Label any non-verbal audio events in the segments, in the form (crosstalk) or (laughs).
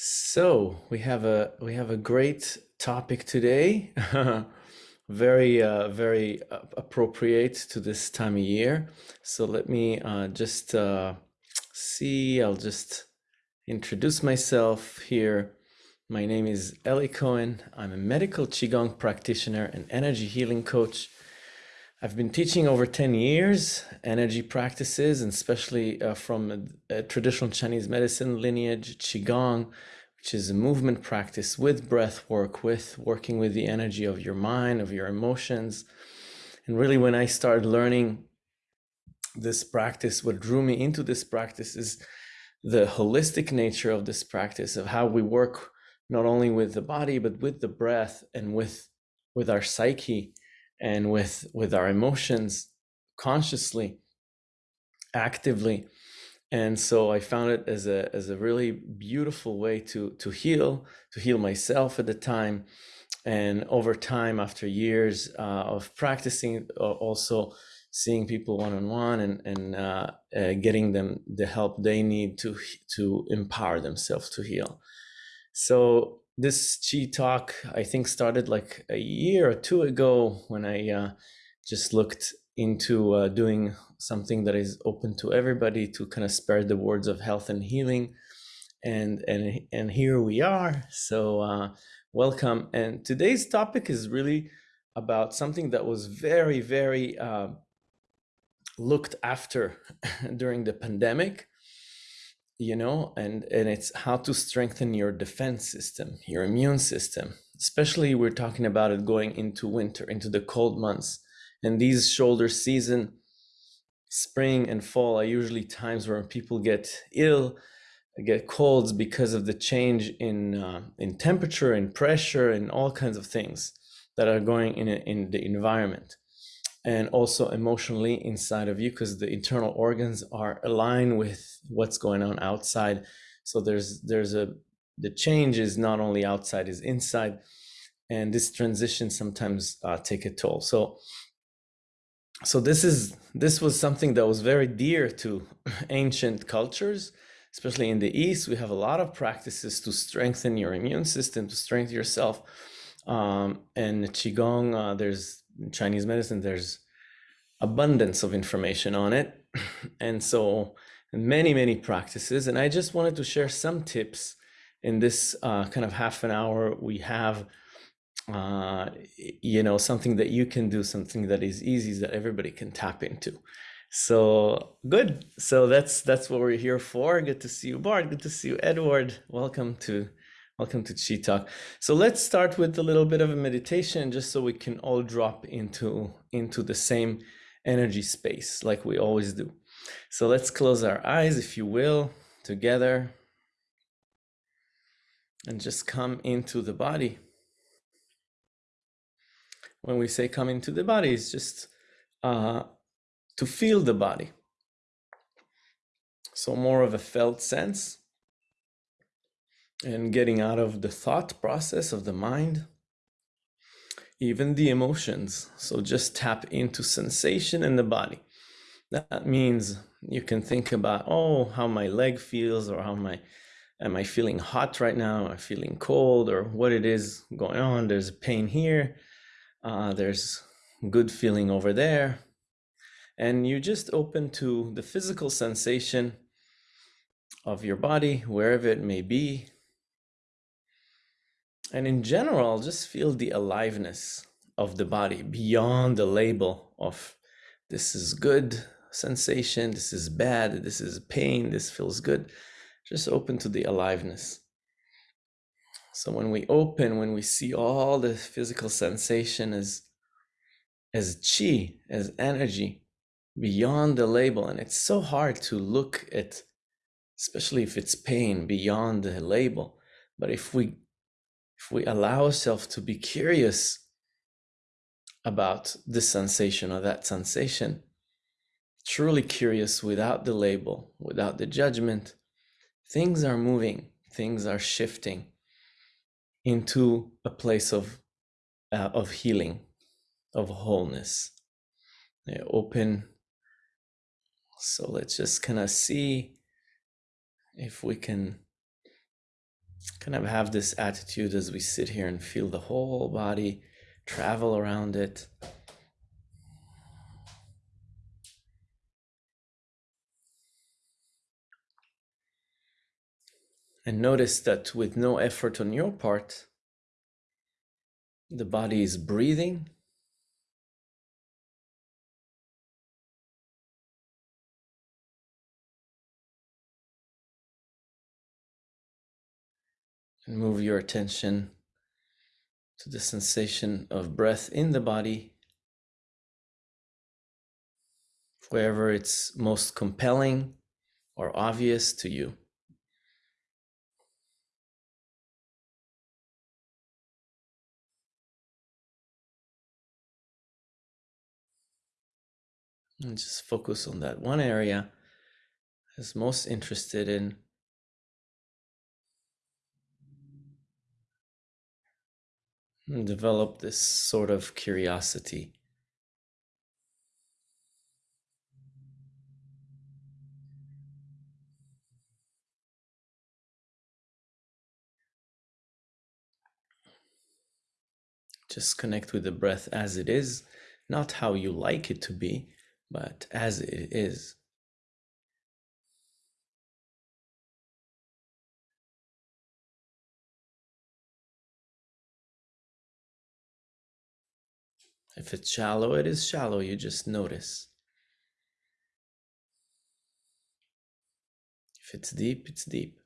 So we have a we have a great topic today, (laughs) very uh, very uh, appropriate to this time of year. So let me uh, just uh, see. I'll just introduce myself here. My name is Eli Cohen. I'm a medical qigong practitioner and energy healing coach. I've been teaching over 10 years energy practices, and especially uh, from a, a traditional Chinese medicine lineage, Qigong, which is a movement practice with breath work, with working with the energy of your mind, of your emotions. And really, when I started learning this practice, what drew me into this practice is the holistic nature of this practice, of how we work not only with the body, but with the breath and with, with our psyche and with with our emotions consciously actively. And so i found it as a as a really beautiful way to to heal to heal myself at the time. And over time after years uh, of practicing also seeing people one-on-one and and uh, uh, getting them the help they need to to empower themselves to heal. So this chi talk i think started like a year or two ago when i uh, just looked into uh, doing something that is open to everybody to kind of spread the words of health and healing. And and and here we are. So uh, welcome. And today's topic is really about something that was very very uh, looked after (laughs) during the pandemic you know and and it's how to strengthen your defense system your immune system. Especially we're talking about it going into winter into the cold months. And these shoulder season spring and fall are usually times where people get ill get colds because of the change in uh, in temperature and pressure and all kinds of things that are going in in the environment and also emotionally inside of you because the internal organs are aligned with what's going on outside. So there's there's a the change is not only outside is inside. And this transition sometimes uh, take a toll. So so this is this was something that was very dear to (laughs) ancient cultures especially in the east. We have a lot of practices to strengthen your immune system to strengthen yourself. Um, and qigong uh, there's in Chinese medicine, there's abundance of information on it. (laughs) And so many, many practices. And I just wanted to share some tips in this uh, kind of half an hour we have, uh, you know, something that you can do, something that is easy that everybody can tap into. So good. So that's that's what we're here for. Good to see you, Bart. Good to see you, Edward. Welcome to Welcome to Chi Talk. So let's start with a little bit of a meditation just so we can all drop into, into the same energy space like we always do. So let's close our eyes, if you will, together and just come into the body. When we say come into the body, it's just uh, to feel the body. So more of a felt sense and getting out of the thought process of the mind, even the emotions. So just tap into sensation in the body. That means you can think about, oh, how my leg feels or how my, am I feeling hot right now? Am I feeling cold or what it is going on? There's a pain here. Uh, there's good feeling over there. And you just open to the physical sensation of your body, wherever it may be, and in general, just feel the aliveness of the body beyond the label of this is good sensation, this is bad, this is pain, this feels good. Just open to the aliveness. So when we open, when we see all the physical sensation as as chi, as energy, beyond the label, and it's so hard to look at, especially if it's pain, beyond the label. But if we if we allow ourselves to be curious about this sensation or that sensation, truly curious without the label, without the judgment, things are moving, things are shifting into a place of, uh, of healing, of wholeness. They open. So let's just kind of see if we can kind of have this attitude as we sit here and feel the whole body travel around it. And notice that with no effort on your part, the body is breathing. And move your attention to the sensation of breath in the body, wherever it's most compelling or obvious to you. And just focus on that one area is most interested in. Develop this sort of curiosity. Just connect with the breath as it is, not how you like it to be, but as it is. If it's shallow, it is shallow. You just notice. If it's deep, it's deep.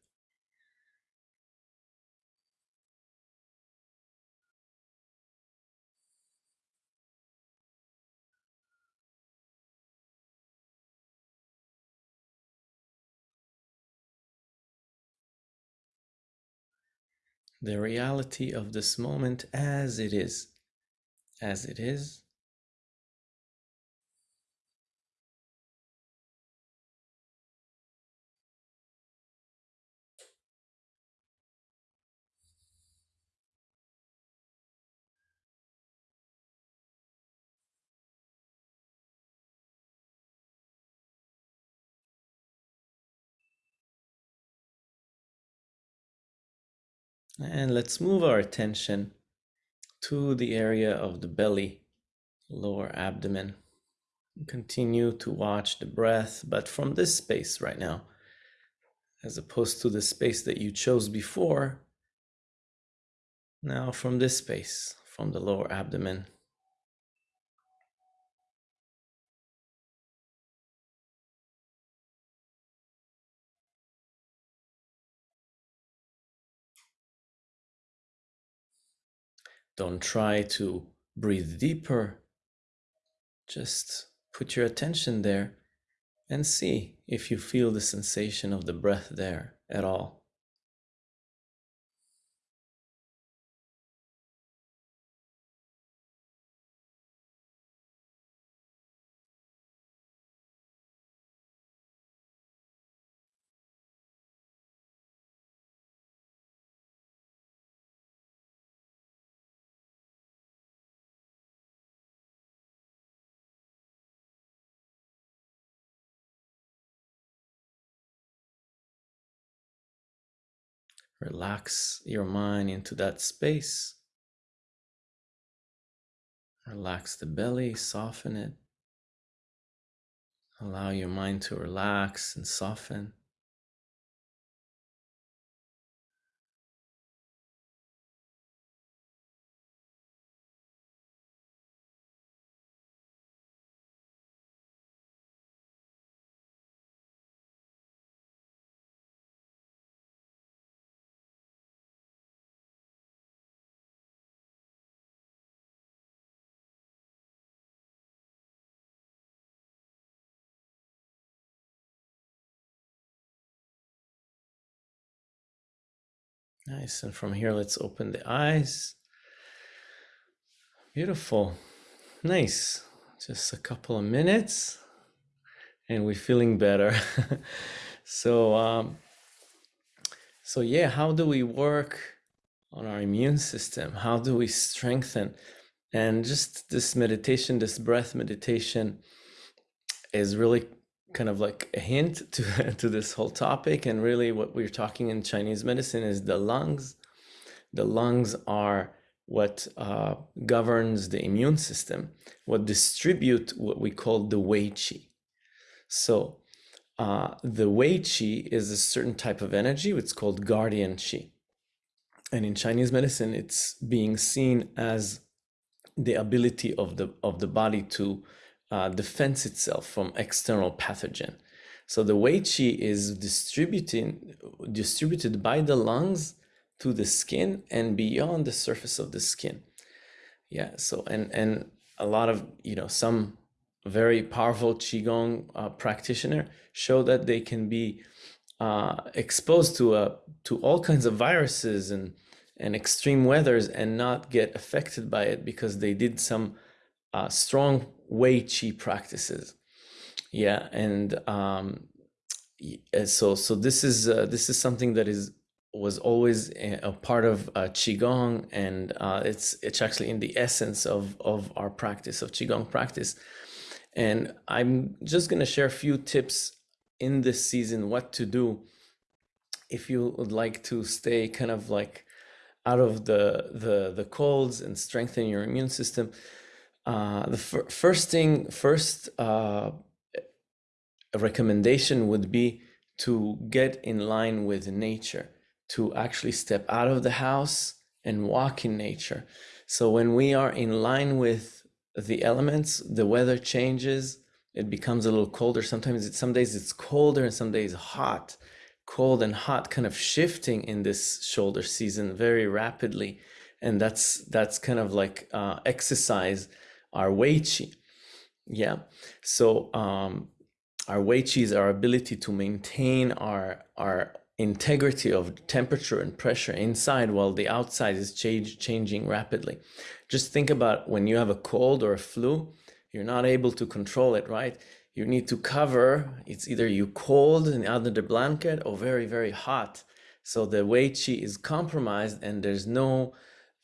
the reality of this moment as it is, as it is. And let's move our attention to the area of the belly, lower abdomen. Continue to watch the breath, but from this space right now, as opposed to the space that you chose before. Now, from this space, from the lower abdomen, Don't try to breathe deeper. Just put your attention there and see if you feel the sensation of the breath there at all. Relax your mind into that space. Relax the belly, soften it. Allow your mind to relax and soften. Nice. And from here, let's open the eyes. Beautiful. Nice. Just a couple of minutes and we're feeling better. (laughs) so, um, so yeah, how do we work on our immune system? How do we strengthen? And just this meditation, this breath meditation is really kind of like a hint (laughs) to, to this whole topic. And really, what we're talking in Chinese medicine is the lungs. The lungs are what uh, governs the immune system, what distribute what we call the Wei Qi. So uh, the Wei Qi is a certain type of energy. It's called guardian Qi. And in Chinese medicine, it's being seen as the ability of the of the body to uh, defend itself from external pathogen. So the Wei Qi is distributing distributed by the lungs to the skin and beyond the surface of the skin. Yeah. So and and a lot of you know some very powerful qigong uh, practitioner show that they can be uh, exposed to a uh, to all kinds of viruses and and extreme weathers and not get affected by it because they did some uh, strong Wei Qi practices. Yeah, and um, so so this is uh, this is something that is was always a part of uh, qigong, and uh, it's it's actually in the essence of of our practice of qigong practice. And I'm just to share a few tips in this season what to do if you would like to stay kind of like out of the the the colds and strengthen your immune system uh, the fir first thing first uh, recommendation would be to get in line with nature to actually step out of the house and walk in nature. So when we are in line with the elements the weather changes it becomes a little colder. Sometimes some days it's colder and some days hot. Cold and hot kind of shifting in this shoulder season very rapidly. And that's that's kind of like uh, exercise our Wei Qi yeah? So um our Qi is our ability to maintain our our integrity of temperature and pressure inside while the outside is change, changing rapidly. Just think about when you have a cold or a flu you're not able to control it right? You need to cover, it's either you cold and under the blanket or very, very hot. So the Wei Qi is compromised and there's no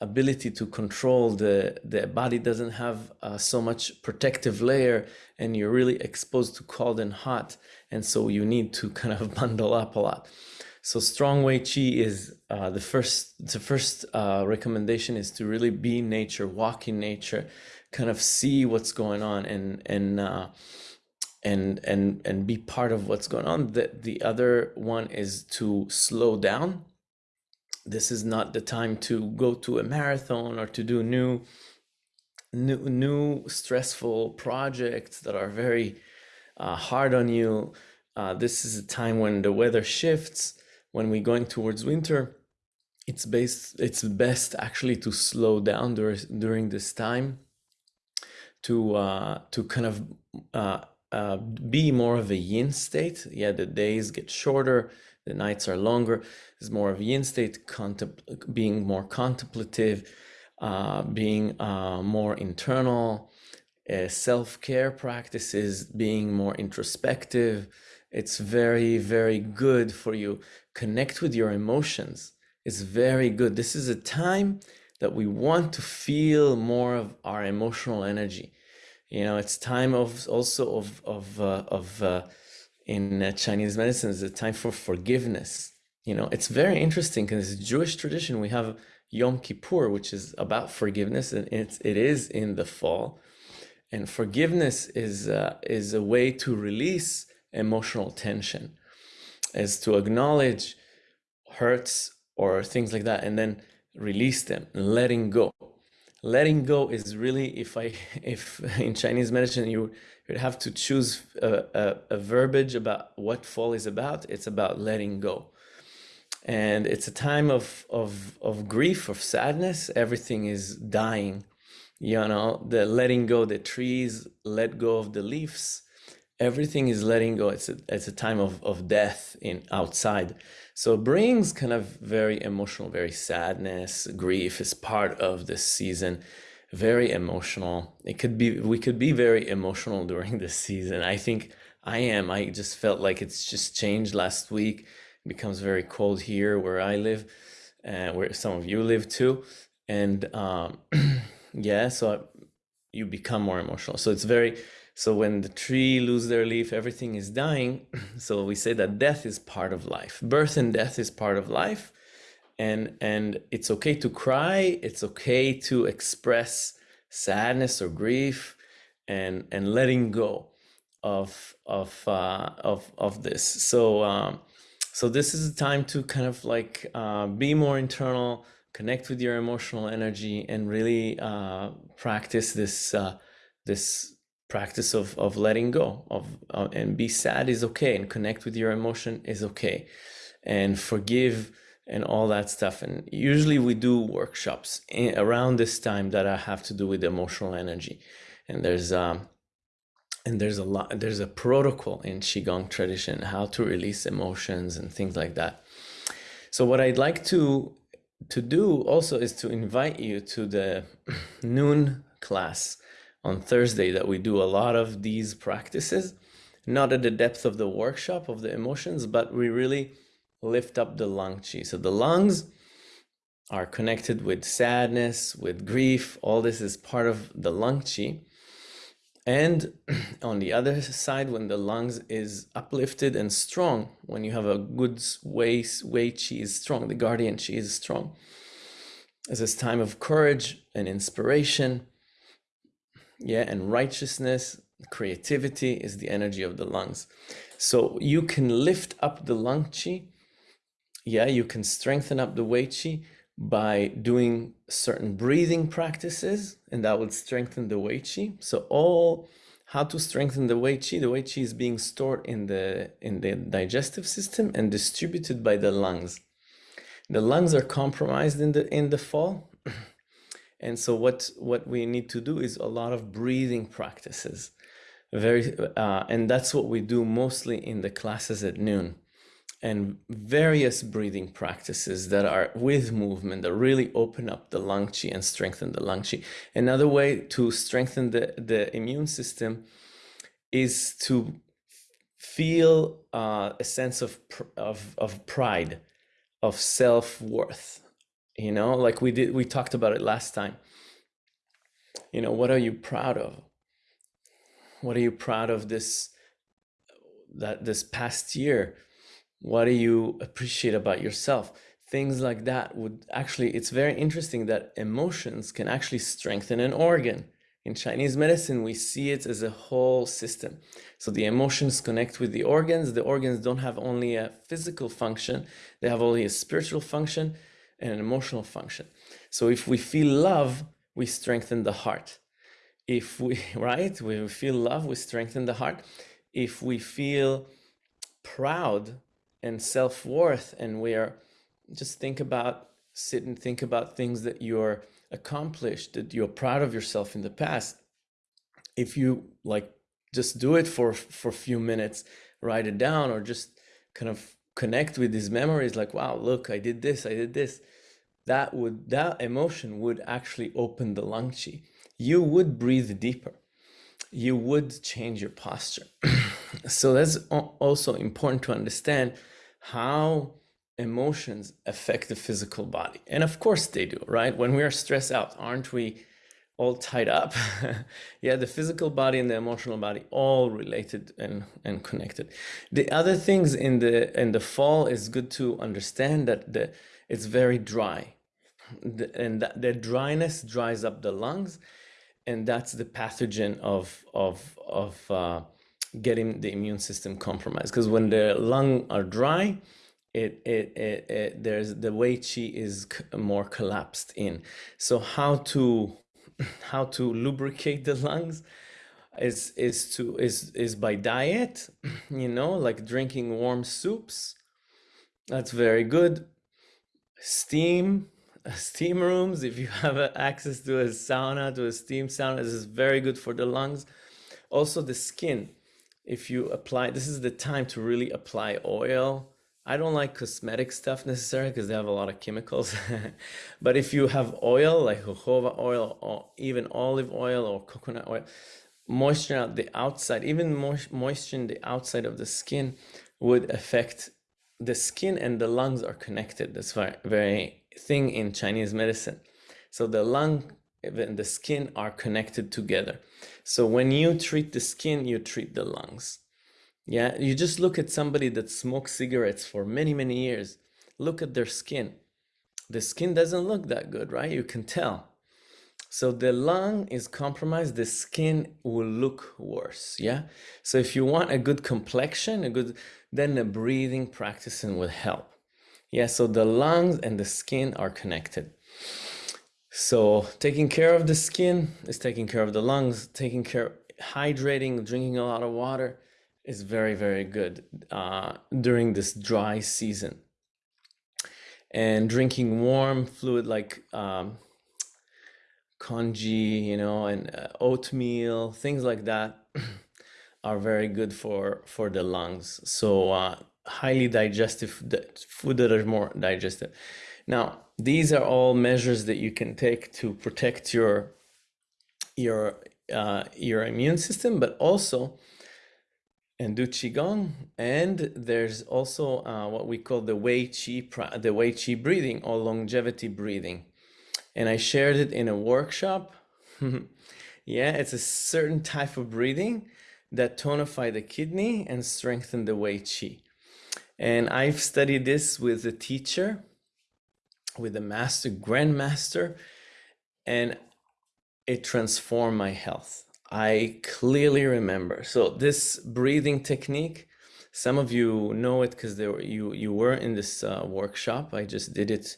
ability to control the the body doesn't have uh, so much protective layer and you're really exposed to cold and hot and so you need to (laughs) kind of bundle up a lot. So strong Wei Qi is uh, the first the first uh, recommendation is to really be nature walk in nature kind of see what's going on and and uh, and and and be part of what's going on. The the other one is to slow down this is not the time to go to a marathon or to do new new new stressful projects that are very uh, hard on you. Uh, this is a time when the weather shifts when we're going towards winter. It's based it's best actually to slow down during during this time to uh, to kind of uh, uh, be more of a yin state. Yeah, the days get shorter, the nights are longer. It's more of yin state, being more contemplative, uh, being uh, more internal, uh, self-care practices, being more introspective. It's very, very good for you. Connect with your emotions. It's very good. This is a time that we want to feel more of our emotional energy you know it's time of also of of uh, of uh, in uh, chinese medicine is a time for forgiveness. You know it's very interesting because jewish tradition. We have yom kippur which is about forgiveness and it's it is in the fall. And forgiveness is uh, is a way to release emotional tension is to acknowledge hurts or things like that and then release them letting go. Letting go is really if i (laughs) if in chinese medicine you would have to choose a, a, a, verbiage about what fall is about. It's about letting go. And it's a time of of of grief of sadness. Everything is dying you know? The letting go the trees let go of the leaves. Everything is letting go. It's a, it's a time of of death in outside. So brings kind of very emotional, very sadness, grief is part of this season. Very emotional. It could be, we could be very emotional during this season. I think I am. I just felt like it's just changed last week. It becomes very cold here where I live, and uh, where some of you live too. And um, (clears throat) yeah, so you become more emotional. So it's very, So when the tree lose their leaf, everything is dying. (clears throat) So we say that death is part of life. Birth and death is part of life. And, and it's okay to cry. It's okay to express sadness or grief and, and letting go of, of, uh, of, of this. So, um, so this is a time to kind of like uh, be more internal, connect with your emotional energy and really uh, practice this, uh, this practice of, of letting go of uh, and be sad is okay and connect with your emotion is okay and forgive and all that stuff. And usually we do workshops in, around this time that I have to do with emotional energy. And there's um and there's a lot there's a protocol in qigong tradition how to release emotions and things like that. So what i'd like to to do also is to invite you to the (clears throat) noon class on Thursday that we do a lot of these practices, not at the depth of the workshop of the emotions, but we really lift up the lung chi. So the lungs are connected with sadness, with grief. All this is part of the lung chi. And (clears throat) on the other side, when the lungs is uplifted and strong, when you have a good way, way chi is strong, the guardian chi is strong. It's this time of courage and inspiration yeah and righteousness creativity is the energy of the lungs so you can lift up the lung chi yeah you can strengthen up the wei Qi by doing certain breathing practices and that would strengthen the wei Qi. so all how to strengthen the wei Qi. the wei Qi is being stored in the in the digestive system and distributed by the lungs the lungs are compromised in the in the fall (clears throat) and so what, what we need to do is a lot of breathing practices. Very, uh, and that's what we do mostly in the classes at noon and various breathing practices that are with movement that really open up the lung qi and strengthen the lung qi. Another way to strengthen the, the immune system is to feel uh, a sense of, of, of pride, of self-worth, you know? Like we did we talked about it last time. You know what are you proud of? What are you proud of this that this past year what do you appreciate about yourself things like that would actually it's very interesting that emotions can actually strengthen an organ in chinese medicine we see it as a whole system so the emotions connect with the organs the organs don't have only a physical function they have only a spiritual function and an emotional function. So if we feel love, we strengthen the heart. If we, (laughs) right, we feel love, we strengthen the heart. If we feel proud and self-worth and we are, just think about, sit and think about things that you're accomplished, that you're proud of yourself in the past. If you like, just do it for, for a few minutes, write it down or just kind of connect with these memories like, wow, look, I did this, I did this. That would, that emotion would actually open the lung chi. You would breathe deeper. You would change your posture. (clears throat) so that's also important to understand how emotions affect the physical body. And of course they do, right? When we are stressed out, aren't we all tied up. (laughs) yeah, the physical body and the emotional body all related and, and connected. The other things in the in the fall is good to understand that the it's very dry. The, and that the dryness dries up the lungs and that's the pathogen of of of uh, getting the immune system compromised because when the lung are dry it, it, it, it there's the wei qi is more collapsed in. So how to (laughs) how to lubricate the lungs is is to is is by diet (clears throat) you know like drinking warm soups. That's very good. Steam (laughs) steam rooms if you (laughs) have access to a sauna to a steam sauna this is very good for the lungs. Also the skin if you apply this is the time to really apply oil I don't like cosmetic stuff necessarily because they have a lot of chemicals. (laughs) but if you have oil like jojoba oil or even olive oil or coconut oil, moisture at the outside, even moisture in the outside of the skin would affect the skin and the lungs are connected. That's very, very thing in Chinese medicine. So the lung and the skin are connected together. So when you treat the skin, you treat the lungs. Yeah, you just look at somebody that smokes cigarettes for many, many years. Look at their skin. The skin doesn't look that good, right? You can tell. So the lung is compromised, the skin will look worse. Yeah. So if you want a good complexion, a good, then the breathing practicing will help. Yeah. So the lungs and the skin are connected. So taking care of the skin is taking care of the lungs, taking care, hydrating, drinking a lot of water is very, very good uh, during this dry season. And drinking warm fluid like um, congee, you know, and uh, oatmeal, things like that (clears throat) are very good for, for the lungs. So uh, highly digestive food that are more digestive. Now, these are all measures that you can take to protect your your uh, your immune system, but also and do qigong. And there's also uh, what we call the Wei Qi the Wei Qi breathing or longevity breathing and I shared it in a workshop. (laughs) yeah, it's a certain type of breathing that tonify the kidney and strengthen the Wei Qi. And I've studied this with a teacher, with a master, grandmaster, and it transformed my health. I clearly remember. So this breathing technique, some of you know it because there you you were in this uh, workshop. I just did it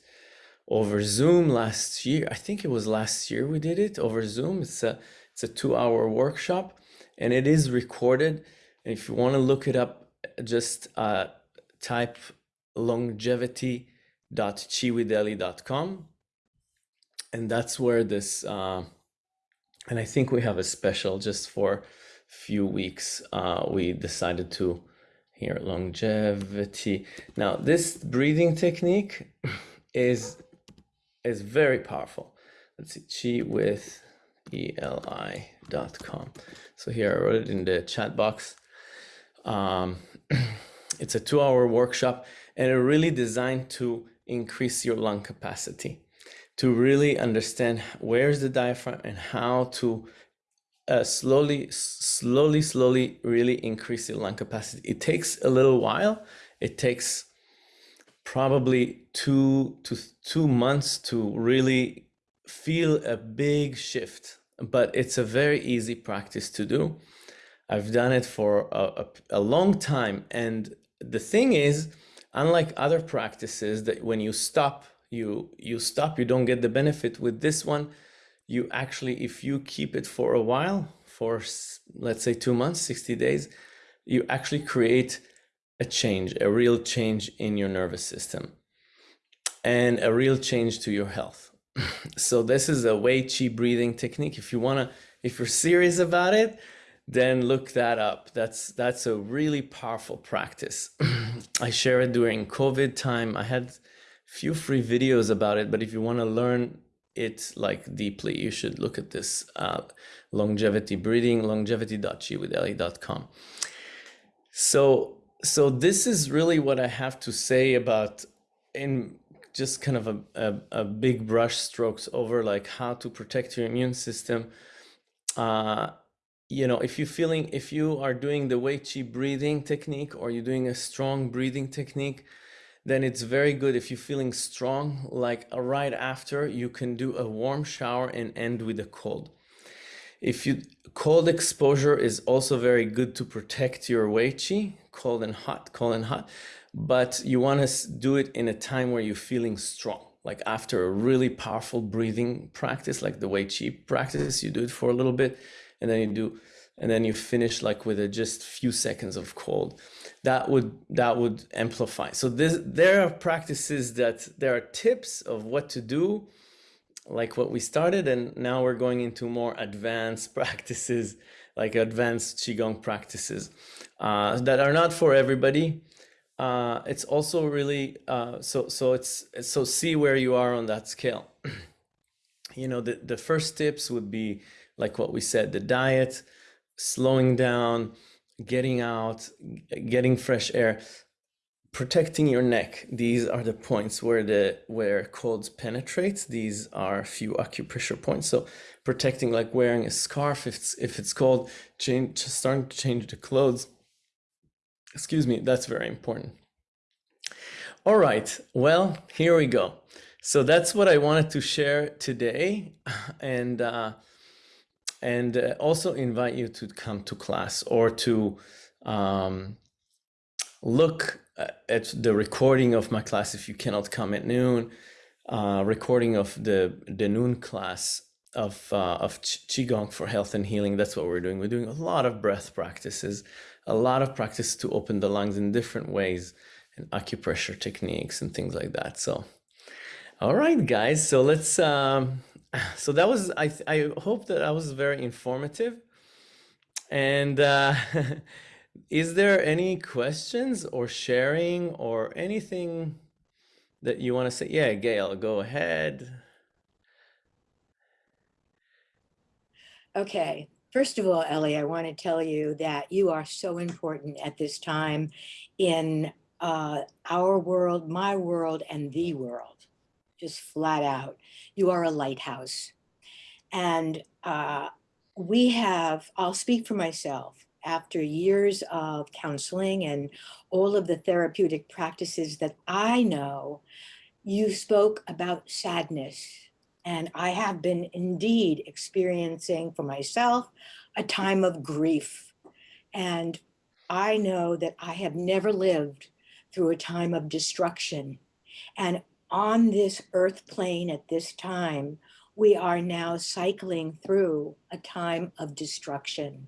over Zoom last year. I think it was last year we did it over Zoom. It's a it's a two hour workshop and it is recorded. And if you want to look it up, just uh, type longevity.chiwitheli.com and that's where this uh, and I think we have a special just for few weeks. Uh, we decided to here longevity. Now this breathing technique is is very powerful. Let's see, chi with eli.com. So here I wrote it in the chat box. Um, (clears throat) it's a two hour workshop and it really designed to increase your lung capacity, to really understand where's the diaphragm and how to uh, slowly, slowly, slowly really increase your lung capacity. It takes a little while. It takes probably two to two months to really feel a big shift, but it's a very easy practice to do. I've done it for a, a, a long time. And the thing is, unlike other practices that when you stop, you, you stop, you don't get the benefit with this one. You actually, if you keep it for a while, for let's say two months, 60 days, you actually create a change, a real change in your nervous system and a real change to your health. (clears throat) so this is a Wei Chi breathing technique. If you want to, if you're serious about it, then look that up. That's that's a really powerful practice. (clears throat) I share it during COVID time. I had a few free videos about it, but if you want to learn it like deeply, you should look at this uh, longevity longevity.chiwitheli.com. So so this is really what I have to say about in just kind of a, a, a, big brush strokes over like how to protect your immune system. Uh, you know, if you're feeling, if you are doing the Wei Qi breathing technique or you're doing a strong breathing technique, then it's very good if you're feeling strong, like uh, right after you can do a warm shower and end with a cold. If you cold exposure is also very good to protect your Wei Qi, cold and hot, cold and hot, but you want to do it in a time where you're feeling strong. Like after a really powerful breathing practice, like the Wei Qi practice, you do it for a little bit and then you do, and then you finish like with a just few seconds of cold. That would, that would amplify. So this, there are practices that there are tips of what to do like what we started and now we're going into more advanced (laughs) practices like advanced qigong practices uh, that are not for everybody uh, it's also really uh, so so it's so see where you are on that scale (clears throat) you know the, the first tips would be like what we said the diet slowing down getting out getting fresh air protecting your neck. These are the points where the where cold penetrates. These are a few acupressure points. So protecting like wearing a scarf if it's if it's cold, change starting to change the clothes. Excuse me, that's very important. All right, well, here we go. So that's what I wanted to share today. (laughs) And uh, and uh, also invite you to come to class or to um, look uh, at the recording of my class if you cannot come at noon, uh, recording of the, the noon class of, uh, of Qigong for health and healing. That's what we're doing. We're doing a lot of breath practices, a lot of practice to open the lungs in different ways and acupressure techniques and things like that. So, all right, guys. So let's, um, (sighs) so that was, I, I hope that I was very informative and, uh, (laughs) Is there any questions or sharing or anything that you want to say? Yeah, Gail, go ahead. Okay. First of all, Eli, I want to tell you that you are so important at this time in uh, our world, my world, and the world, just flat out. You are a lighthouse. And uh, we have, I'll speak for myself, after years of counseling and all of the therapeutic practices that I know, you spoke about sadness. And I have been indeed experiencing for myself a time of grief. And I know that I have never lived through a time of destruction. And on this earth plane at this time, we are now cycling through a time of destruction.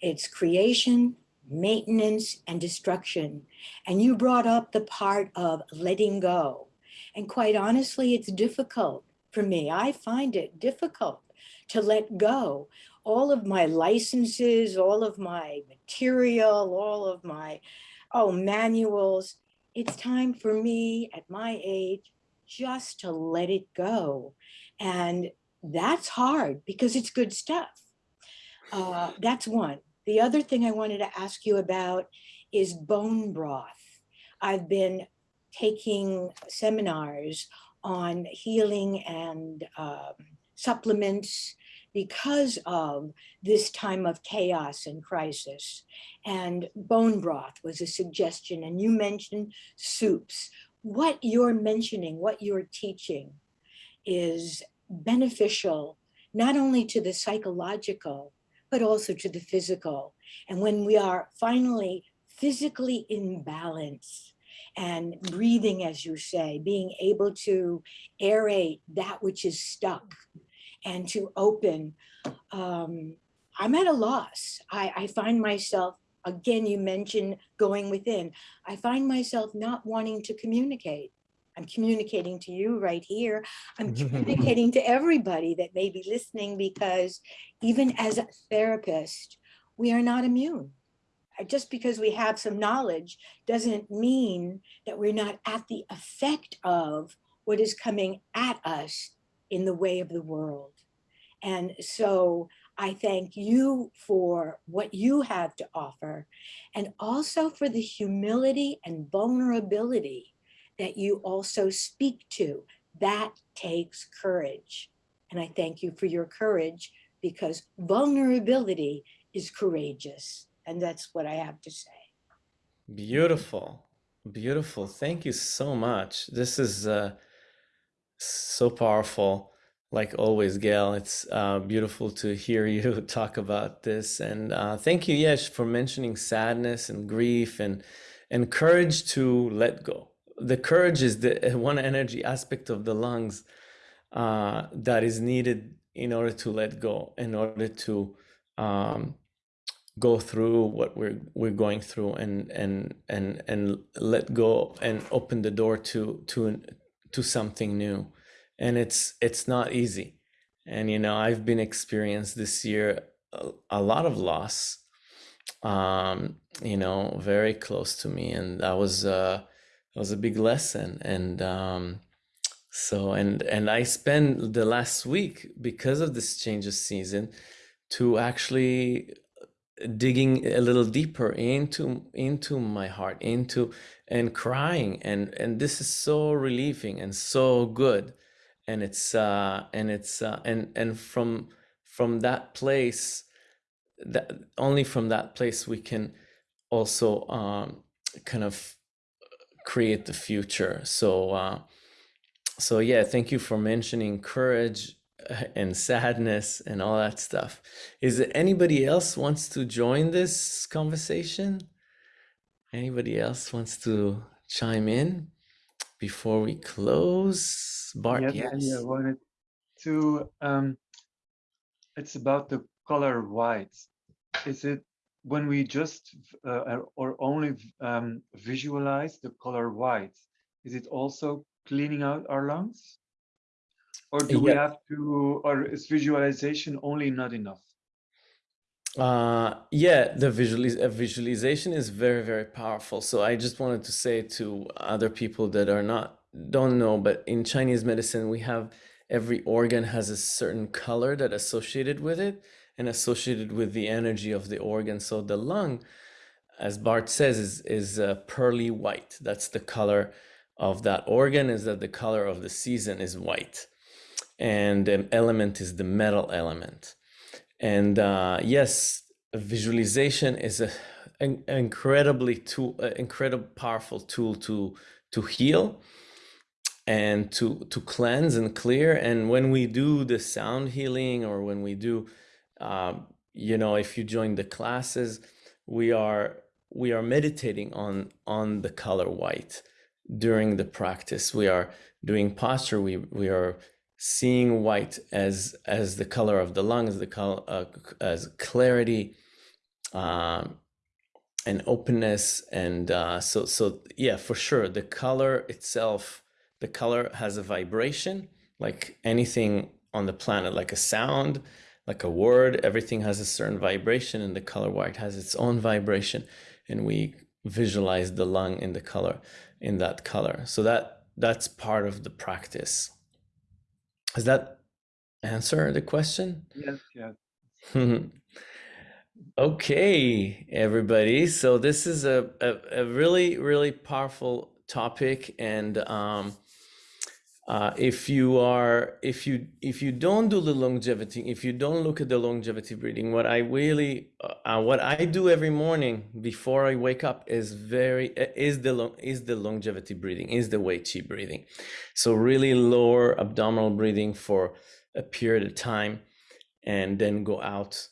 It's creation, maintenance, and destruction. And you brought up the part of letting go. And quite honestly, it's difficult for me. I find it difficult to let go. All of my licenses, all of my material, all of my, oh, manuals. It's time for me at my age just to let it go. And that's hard because it's good stuff. Uh, that's one. The other thing I wanted to ask you about is bone broth. I've been taking seminars on healing and um, supplements because of this time of chaos and crisis. And bone broth was a suggestion. And you mentioned soups. What you're mentioning, what you're teaching is beneficial, not only to the psychological, but also to the physical. And when we are finally physically in balance and breathing, as you say, being able to aerate that which is stuck and to open, um, I'm at a loss. I, I find myself, again, you mentioned going within. I find myself not wanting to communicate. I'm communicating to you right here. I'm (laughs) communicating to everybody that may be listening because even as a therapist, we are not immune. Just because we have some knowledge doesn't mean that we're not at the effect of what is coming at us in the way of the world. And so I thank you for what you have to offer and also for the humility and vulnerability that you also speak to. That takes courage. And I thank you for your courage because vulnerability is courageous. And that's what I have to say. Beautiful. Beautiful. Thank you so much. This is uh, so powerful. Like always, Gail, it's uh, beautiful to hear (laughs) you talk about this. And uh, thank you, Yesh, for mentioning sadness and grief and, and courage to let go the courage is the (laughs) one energy aspect of the lungs uh, that is needed in order to let go, in order to um, go through what we're we're going through, and and and and let go and open the door to to to something new. And it's it's not easy. And you know, I've been experienced this year a, a lot of loss. Um, you know, very close to me, and that was. Uh, it was a big lesson and um, so and and i spent the last week because of this change of season to actually digging a little deeper into into my heart into and crying and and this is so relieving and so good and it's uh and it's uh and and from from that place that only from that place we can also um kind of create the future. So uh so yeah thank you for mentioning courage uh, and sadness and all that stuff. Is there anybody else wants to join this conversation? Anybody else wants to chime in before we close? Bart, Yeah, yes. yeah, I wanted to, um, it's about the color white. Is it when we just uh, or only um, visualize the color white, is it also cleaning out our lungs? Or do we have to, or is visualization only not enough? Uh, yeah, the visualiz uh, visualization is very, very powerful. So I just wanted to say to other people that are not don't know, but in Chinese medicine, we have every organ has a certain color that associated with it and associated with the energy of the organ. So the lung, as Bart says, is is uh, pearly white. That's the color of that organ. Is that the color of the season is white, and the element is the metal element. And uh, yes, visualization is a, an incredibly tool, uh, incredible powerful tool to to heal and to to cleanse and clear. And when we do the sound healing, or when we do, um, you know, if you join the classes, we are we are meditating on on the color white during the practice. We are doing posture. We we are seeing white as as the color of the lungs, the color uh, as clarity um, and openness, and uh, so so yeah, for sure, the color itself, the color has a vibration like anything on the planet, like a sound, like a word. Everything has a certain vibration, and the color white has its own vibration, and we visualize the lung in the color in that color. So that that's part of the practice. Does that answer the question? Yes, yes. (laughs) okay, everybody. So this is a, a, a, really, really powerful topic. And um, uh, if you are, if you, if you don't do the longevity, if you don't look at the longevity breathing, what I really, uh, what I do every morning before I wake up is very, is the, long is the longevity breathing, is the Wei Qi breathing. So really lower abdominal breathing for a period of time and then go out.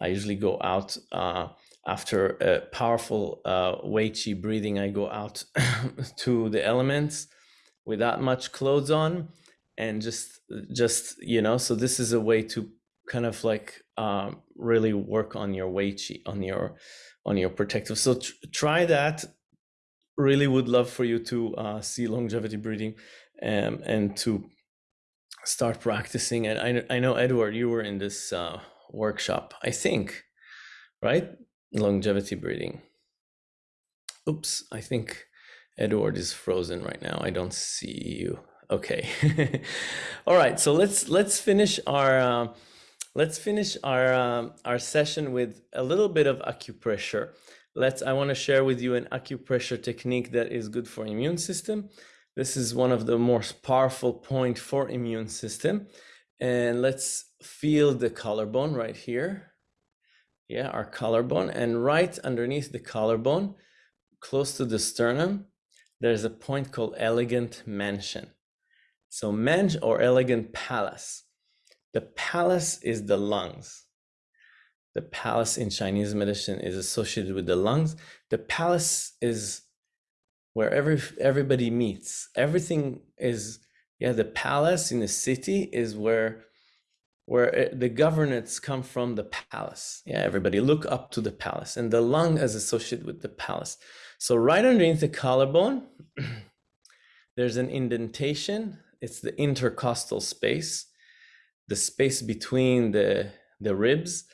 I usually go out uh, after a powerful uh, Wei Qi breathing. I go out (laughs) to the elements without much clothes on and just, just, you know, so this is a way to kind of like um, really work on your Wei Qi, on your, on your protective. So tr try that. Really would love for you to uh, see longevity breathing um, and to start practicing and I, I know, Edward, you were in this uh, workshop, I think, right? Longevity breathing Oops, I think Edward is frozen right now. I don't see you. Okay. (laughs) All right, so let's let's finish our uh, let's finish our um, our session with a little bit of acupressure. Let's I want to share with you an acupressure technique that is good for immune system. This is one of the most powerful point for immune system. And let's feel the collarbone right here. Yeah, our collarbone. And right underneath the collarbone, close to the sternum, there's a point called elegant mansion. So manch or elegant palace. The palace is the lungs. The palace in Chinese medicine is associated with the lungs. The palace is where every everybody meets. Everything is yeah. The palace in the city is where where eh, the governance come from the palace. Yeah, everybody look up to the palace, and the lung is associated with the palace. So right underneath the collarbone, (clears throat) there's an indentation. It's the intercostal space, the space between the the ribs,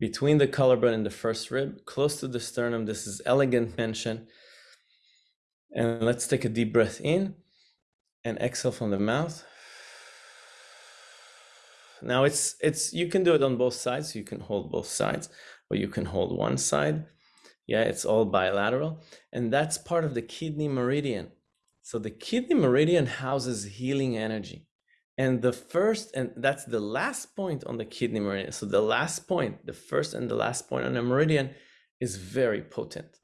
between the collarbone and the first rib, close to the sternum. This is elegant mansion. And let's take a deep breath in and exhale from the mouth. Now it's it's you can do it on both sides. You can hold both sides, or you can hold one side. Yeah, it's all bilateral. And that's part of the kidney meridian. So the kidney meridian houses healing energy. And the first, and that's the last point on the kidney meridian. So the last point, the first and the last point on the meridian is very potent.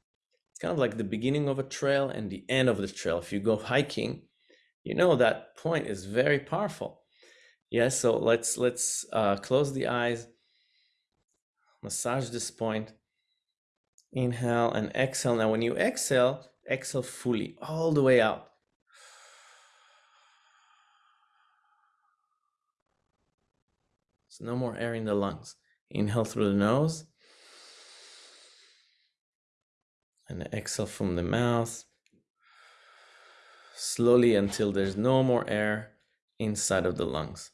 It's kind of like the beginning of a trail and the end of the trail. If you go hiking, you know that point is very powerful. Yeah, so let's let's uh, close the eyes, massage this point, inhale and exhale. Now, when you exhale, exhale fully, all the way out. So no more air in the lungs. Inhale through the nose. And exhale from the mouth. Slowly until there's no more air inside of the lungs.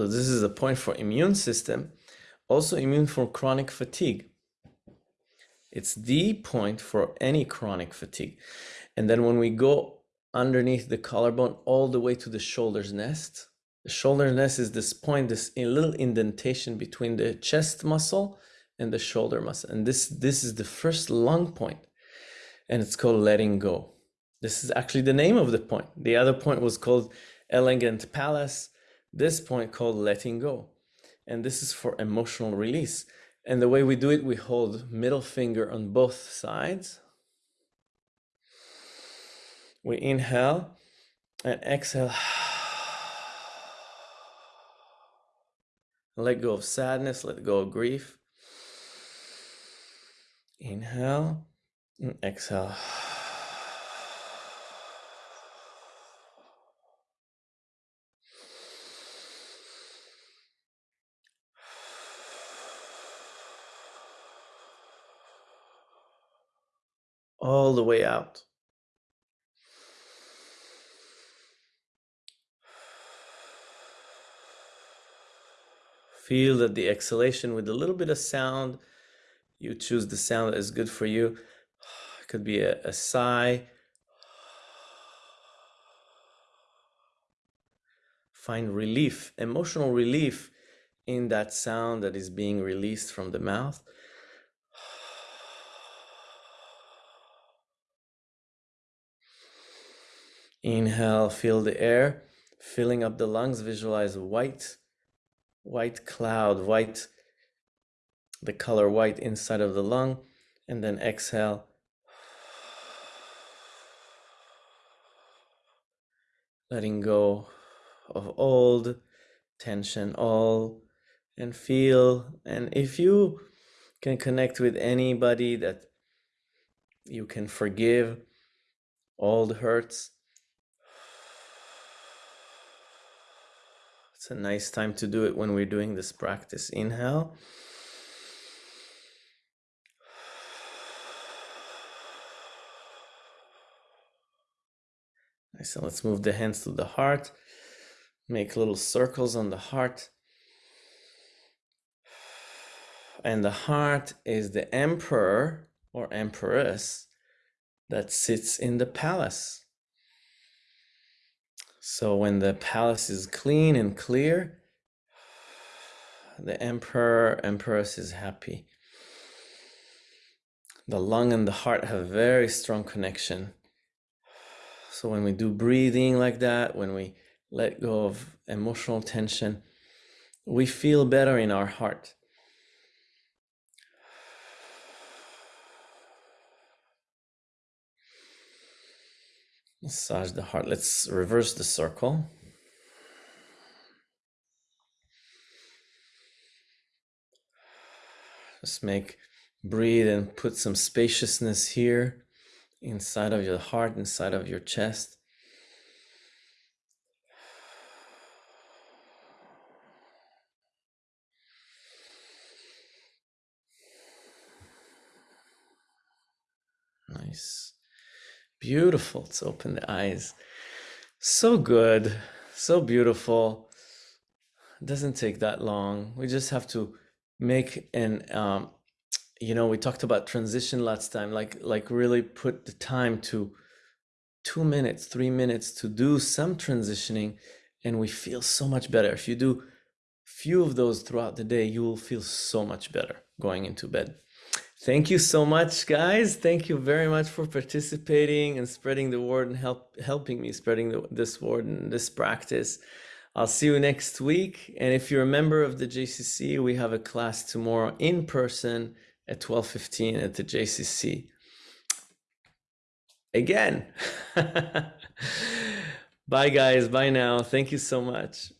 So this is a point for immune system, also immune for chronic fatigue. It's the point for any chronic fatigue. And then when we go underneath the collarbone all the way to the shoulder's nest, the shoulder nest is this point, this little indentation between the chest muscle and the shoulder muscle. And this, this is the first lung point, and it's called letting go. This is actually the name of the point. The other point was called elegant palace this point called letting go. And this is for emotional release. And the way we do it, we hold middle finger on both sides. We inhale and exhale. Let go of sadness, let go of grief. Inhale and exhale. All the way out. Feel that the exhalation with a little bit of sound, you choose the sound that is good for you. It (sighs) could be a, a sigh. Find relief, emotional relief in that sound that is being released from the mouth. Inhale, feel the air filling up the lungs. Visualize white, white cloud, white, the color white inside of the lung. And then exhale. Letting go of old tension, all, and feel. And if you can connect with anybody that you can forgive, all the hurts, It's a nice time to do it when we're doing this practice. Inhale. Nice, so let's move the hands to the heart. Make little circles on the heart. And the heart is the emperor or empress that sits in the palace. So when the palace is clean and clear, the emperor, empress is happy. The lung and the heart have very strong connection. So when we do breathing like that, when we let go of emotional tension, we feel better in our heart. Massage the heart. Let's reverse the circle. Just make breathe and put some spaciousness here inside of your heart, inside of your chest. Nice. Beautiful. Let's open the eyes. So good, so beautiful. doesn't take that long. We just have to make an um, you know, we talked about transition last time, like like really put the time to two minutes, three minutes to do some transitioning, and we feel so much better. If you do few of those throughout the day, you will feel so much better going into bed. Thank you so much, guys. Thank you very much for participating and spreading the word and help helping me spreading the, this word and this practice. I'll see you next week. And if you're a member of the JCC, we have a class tomorrow in person at 12:15 at the JCC. Again. (laughs) Bye guys, bye now. Thank you so much.